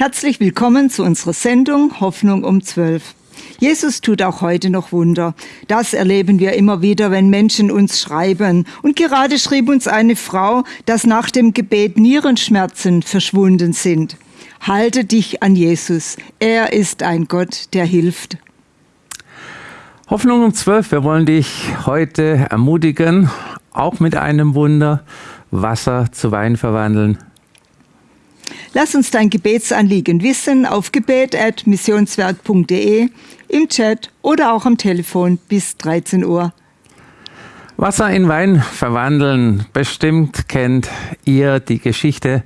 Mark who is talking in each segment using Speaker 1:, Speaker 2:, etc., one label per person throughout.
Speaker 1: Herzlich willkommen zu unserer Sendung Hoffnung um 12. Jesus tut auch heute noch Wunder. Das erleben wir immer wieder, wenn Menschen uns schreiben. Und gerade schrieb uns eine Frau, dass nach dem Gebet Nierenschmerzen verschwunden sind. Halte dich an Jesus. Er ist ein Gott, der hilft.
Speaker 2: Hoffnung um 12. Wir wollen dich heute ermutigen, auch mit einem Wunder Wasser zu Wein verwandeln.
Speaker 1: Lass uns dein Gebetsanliegen wissen auf gebet.missionswerk.de, im Chat oder auch am Telefon bis 13 Uhr.
Speaker 2: Wasser in Wein verwandeln. Bestimmt kennt ihr die Geschichte,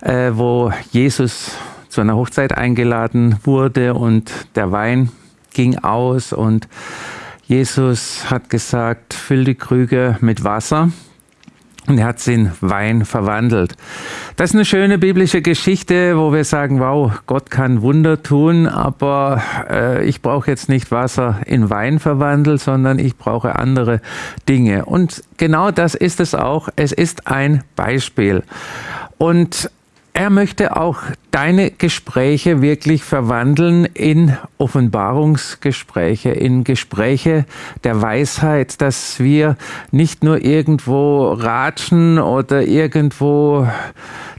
Speaker 2: äh, wo Jesus zu einer Hochzeit eingeladen wurde und der Wein ging aus und Jesus hat gesagt, füll die Krüge mit Wasser. Und er hat sie in Wein verwandelt. Das ist eine schöne biblische Geschichte, wo wir sagen, wow, Gott kann Wunder tun, aber äh, ich brauche jetzt nicht Wasser in Wein verwandelt, sondern ich brauche andere Dinge. Und genau das ist es auch. Es ist ein Beispiel. Und er möchte auch deine Gespräche wirklich verwandeln in Offenbarungsgespräche, in Gespräche der Weisheit, dass wir nicht nur irgendwo ratschen oder irgendwo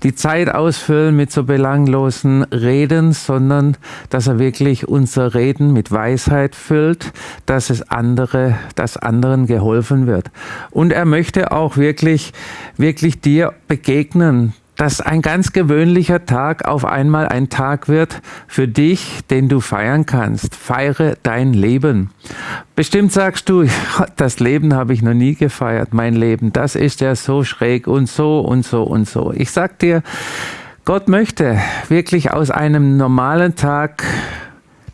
Speaker 2: die Zeit ausfüllen mit so belanglosen Reden, sondern dass er wirklich unser Reden mit Weisheit füllt, dass es andere, dass anderen geholfen wird. Und er möchte auch wirklich, wirklich dir begegnen, dass ein ganz gewöhnlicher Tag auf einmal ein Tag wird für dich, den du feiern kannst. Feiere dein Leben. Bestimmt sagst du, das Leben habe ich noch nie gefeiert, mein Leben, das ist ja so schräg und so und so und so. Ich sag dir, Gott möchte wirklich aus einem normalen Tag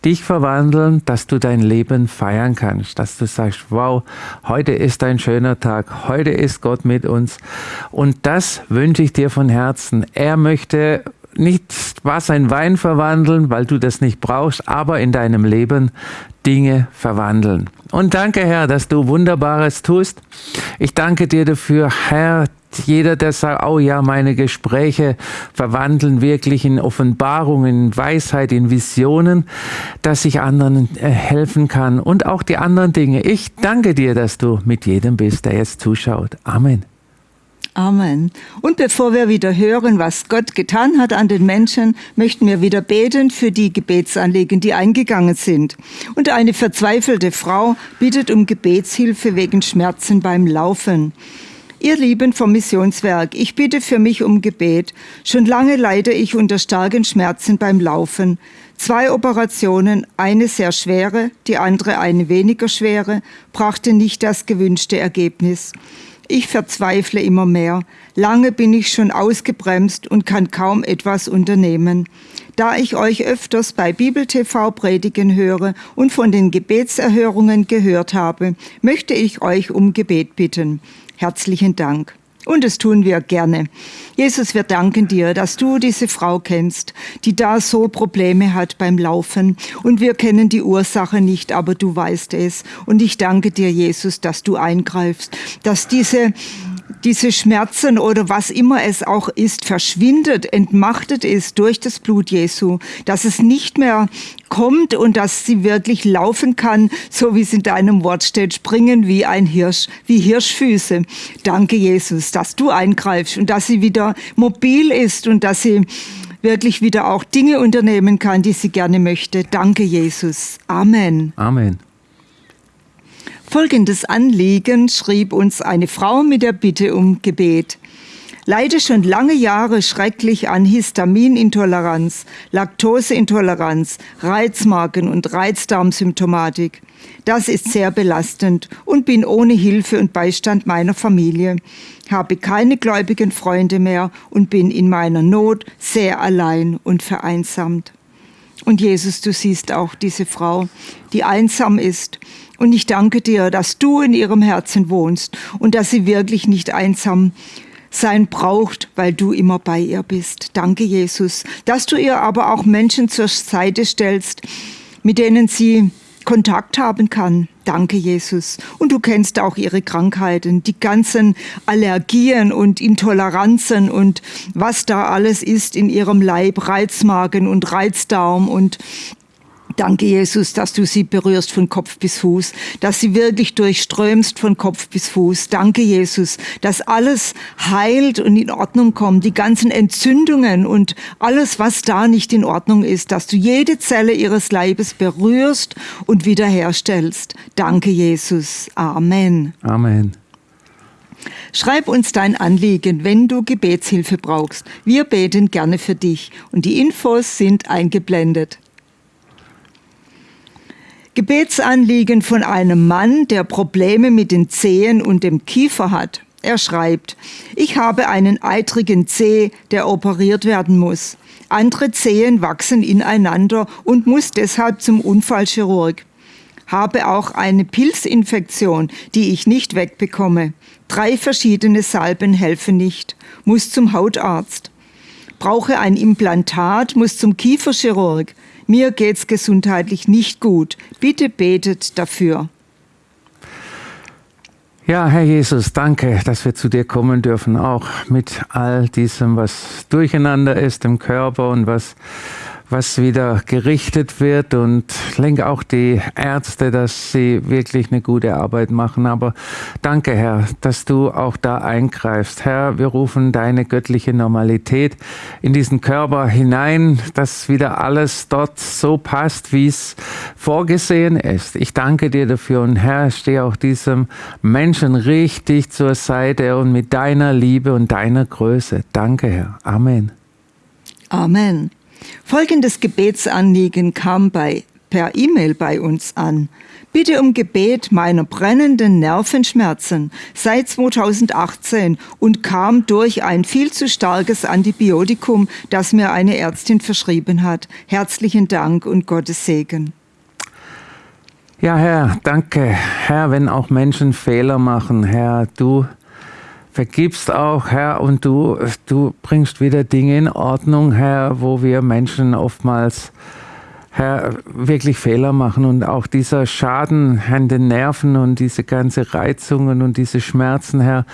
Speaker 2: dich verwandeln, dass du dein Leben feiern kannst, dass du sagst, wow, heute ist ein schöner Tag, heute ist Gott mit uns. Und das wünsche ich dir von Herzen. Er möchte nicht Wasser in Wein verwandeln, weil du das nicht brauchst, aber in deinem Leben Dinge verwandeln. Und danke, Herr, dass du Wunderbares tust. Ich danke dir dafür, Herr, jeder, der sagt, oh ja, meine Gespräche verwandeln wirklich in Offenbarungen, in Weisheit, in Visionen, dass ich anderen äh, helfen kann und auch die anderen Dinge. Ich danke dir, dass du mit jedem bist, der jetzt zuschaut. Amen.
Speaker 1: Amen. Und bevor wir wieder hören, was Gott getan hat an den Menschen, möchten wir wieder beten für die Gebetsanliegen, die eingegangen sind. Und eine verzweifelte Frau bittet um Gebetshilfe wegen Schmerzen beim Laufen. Ihr Lieben vom Missionswerk, ich bitte für mich um Gebet. Schon lange leide ich unter starken Schmerzen beim Laufen. Zwei Operationen, eine sehr schwere, die andere eine weniger schwere, brachte nicht das gewünschte Ergebnis. Ich verzweifle immer mehr. Lange bin ich schon ausgebremst und kann kaum etwas unternehmen. Da ich euch öfters bei Bibel TV predigen höre und von den Gebetserhörungen gehört habe, möchte ich euch um Gebet bitten. Herzlichen Dank. Und das tun wir gerne. Jesus, wir danken dir, dass du diese Frau kennst, die da so Probleme hat beim Laufen. Und wir kennen die Ursache nicht, aber du weißt es. Und ich danke dir, Jesus, dass du eingreifst, dass diese diese Schmerzen oder was immer es auch ist, verschwindet, entmachtet ist durch das Blut Jesu, dass es nicht mehr kommt und dass sie wirklich laufen kann, so wie es in deinem Wort steht, springen wie ein Hirsch, wie Hirschfüße. Danke, Jesus, dass du eingreifst und dass sie wieder mobil ist und dass sie wirklich wieder auch Dinge unternehmen kann, die sie gerne möchte. Danke, Jesus. Amen.
Speaker 2: Amen.
Speaker 1: Folgendes Anliegen schrieb uns eine Frau mit der Bitte um Gebet. Leide schon lange Jahre schrecklich an Histaminintoleranz, Laktoseintoleranz, Reizmarken und Reizdarmsymptomatik. Das ist sehr belastend und bin ohne Hilfe und Beistand meiner Familie, habe keine gläubigen Freunde mehr und bin in meiner Not sehr allein und vereinsamt. Und Jesus, du siehst auch diese Frau, die einsam ist und ich danke dir, dass du in ihrem Herzen wohnst und dass sie wirklich nicht einsam sein braucht, weil du immer bei ihr bist. Danke, Jesus, dass du ihr aber auch Menschen zur Seite stellst, mit denen sie Kontakt haben kann. Danke, Jesus. Und du kennst auch ihre Krankheiten, die ganzen Allergien und Intoleranzen und was da alles ist in ihrem Leib, Reizmagen und Reizdarm und Danke, Jesus, dass du sie berührst von Kopf bis Fuß, dass sie wirklich durchströmst von Kopf bis Fuß. Danke, Jesus, dass alles heilt und in Ordnung kommt, die ganzen Entzündungen und alles, was da nicht in Ordnung ist, dass du jede Zelle ihres Leibes berührst und wiederherstellst. Danke, Jesus. Amen.
Speaker 2: Amen.
Speaker 1: Schreib uns dein Anliegen, wenn du Gebetshilfe brauchst. Wir beten gerne für dich und die Infos sind eingeblendet. Gebetsanliegen von einem Mann, der Probleme mit den Zehen und dem Kiefer hat. Er schreibt, ich habe einen eitrigen Zeh, der operiert werden muss. Andere Zehen wachsen ineinander und muss deshalb zum Unfallchirurg. Habe auch eine Pilzinfektion, die ich nicht wegbekomme. Drei verschiedene Salben helfen nicht. Muss zum Hautarzt. Brauche ein Implantat, muss zum Kieferchirurg. Mir geht's gesundheitlich nicht gut. Bitte betet dafür.
Speaker 2: Ja, Herr Jesus, danke, dass wir zu dir kommen dürfen, auch mit all diesem, was durcheinander ist im Körper und was was wieder gerichtet wird und lenke auch die Ärzte, dass sie wirklich eine gute Arbeit machen. Aber danke, Herr, dass du auch da eingreifst. Herr, wir rufen deine göttliche Normalität in diesen Körper hinein, dass wieder alles dort so passt, wie es vorgesehen ist. Ich danke dir dafür und Herr, stehe auch diesem Menschen richtig zur Seite und mit deiner Liebe und deiner Größe. Danke, Herr. Amen.
Speaker 1: Amen. Folgendes Gebetsanliegen kam bei, per E-Mail bei uns an. Bitte um Gebet meiner brennenden Nervenschmerzen seit 2018 und kam durch ein viel zu starkes Antibiotikum, das mir eine Ärztin verschrieben hat. Herzlichen Dank und Gottes Segen.
Speaker 2: Ja, Herr, danke. Herr, wenn auch Menschen Fehler machen, Herr, du vergibst auch, Herr, und du, du bringst wieder Dinge in Ordnung, Herr, wo wir Menschen oftmals, Herr, wirklich Fehler machen und auch dieser Schaden an den Nerven und diese ganze Reizungen und diese Schmerzen, Herr.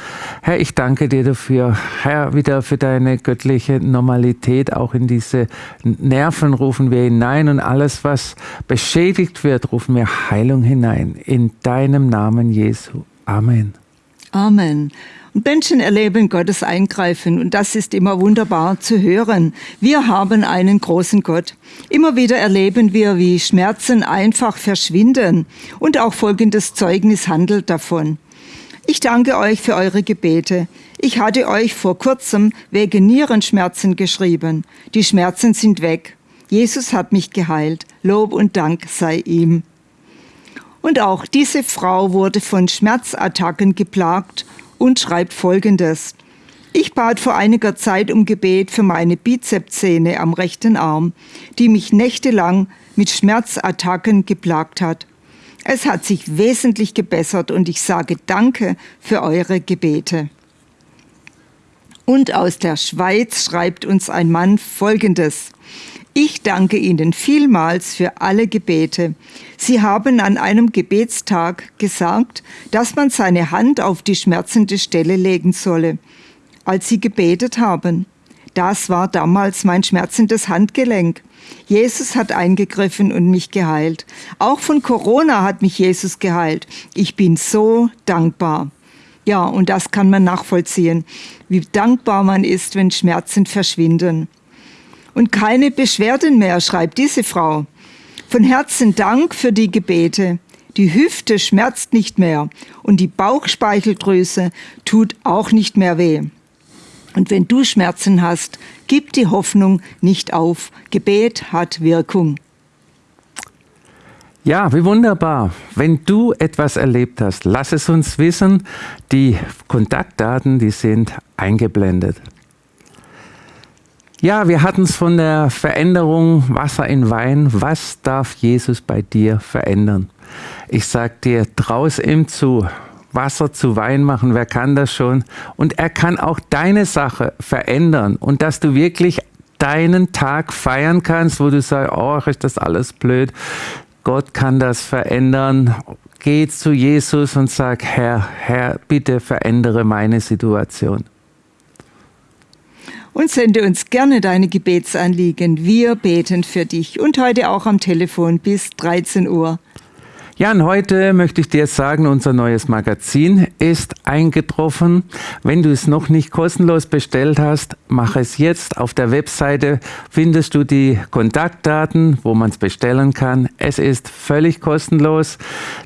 Speaker 2: Herr, ich danke dir dafür, Herr, wieder für deine göttliche Normalität, auch in diese Nerven rufen wir hinein und alles, was beschädigt wird, rufen wir Heilung hinein. In deinem Namen Jesu. Amen.
Speaker 1: Amen. Menschen erleben Gottes Eingreifen und das ist immer wunderbar zu hören. Wir haben einen großen Gott. Immer wieder erleben wir, wie Schmerzen einfach verschwinden und auch folgendes Zeugnis handelt davon. Ich danke euch für eure Gebete. Ich hatte euch vor kurzem wegen Nierenschmerzen geschrieben. Die Schmerzen sind weg. Jesus hat mich geheilt. Lob und Dank sei ihm. Und auch diese Frau wurde von Schmerzattacken geplagt und schreibt Folgendes. Ich bat vor einiger Zeit um Gebet für meine Bizepssehne am rechten Arm, die mich nächtelang mit Schmerzattacken geplagt hat. Es hat sich wesentlich gebessert und ich sage Danke für eure Gebete. Und aus der Schweiz schreibt uns ein Mann Folgendes. Ich danke Ihnen vielmals für alle Gebete. Sie haben an einem Gebetstag gesagt, dass man seine Hand auf die schmerzende Stelle legen solle. Als Sie gebetet haben, das war damals mein schmerzendes Handgelenk. Jesus hat eingegriffen und mich geheilt. Auch von Corona hat mich Jesus geheilt. Ich bin so dankbar. Ja, und das kann man nachvollziehen, wie dankbar man ist, wenn Schmerzen verschwinden und keine Beschwerden mehr, schreibt diese Frau. Von Herzen Dank für die Gebete. Die Hüfte schmerzt nicht mehr und die Bauchspeicheldrüse tut auch nicht mehr weh. Und wenn du Schmerzen hast, gib die Hoffnung nicht auf. Gebet hat Wirkung.
Speaker 2: Ja, wie wunderbar. Wenn du etwas erlebt hast, lass es uns wissen. Die Kontaktdaten, die sind eingeblendet. Ja, wir hatten es von der Veränderung Wasser in Wein. Was darf Jesus bei dir verändern? Ich sag dir, traus ihm zu. Wasser zu Wein machen, wer kann das schon? Und er kann auch deine Sache verändern und dass du wirklich deinen Tag feiern kannst, wo du sagst, oh, ist das alles blöd. Gott kann das verändern. Geh zu Jesus und sag, Herr, Herr, bitte verändere meine Situation.
Speaker 1: Und sende uns gerne deine Gebetsanliegen. Wir beten für dich und heute auch am Telefon bis 13 Uhr.
Speaker 2: Ja, und heute möchte ich dir sagen, unser neues Magazin ist eingetroffen. Wenn du es noch nicht kostenlos bestellt hast, mach es jetzt. Auf der Webseite findest du die Kontaktdaten, wo man es bestellen kann. Es ist völlig kostenlos.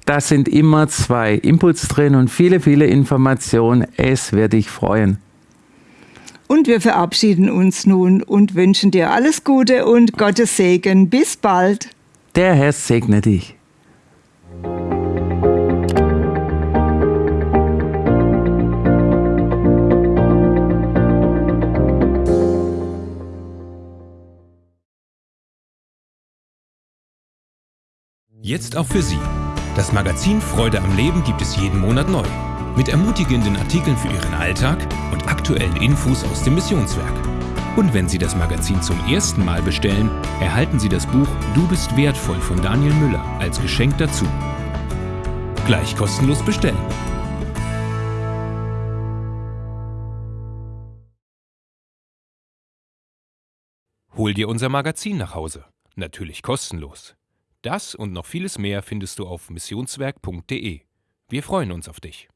Speaker 2: Da sind immer zwei Inputs drin und viele, viele Informationen. Es wird dich freuen.
Speaker 1: Und wir verabschieden uns nun und wünschen dir alles Gute und Gottes Segen. Bis bald.
Speaker 2: Der Herr segne dich.
Speaker 3: Jetzt auch für Sie. Das Magazin Freude am Leben gibt es jeden Monat neu. Mit ermutigenden Artikeln für Ihren Alltag und aktuellen Infos aus dem Missionswerk. Und wenn Sie das Magazin zum ersten Mal bestellen, erhalten Sie das Buch Du bist wertvoll von Daniel Müller als Geschenk dazu. Gleich kostenlos bestellen. Hol dir unser Magazin nach Hause. Natürlich kostenlos. Das und noch vieles mehr findest du auf missionswerk.de. Wir freuen uns auf dich.